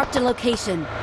Marked a location.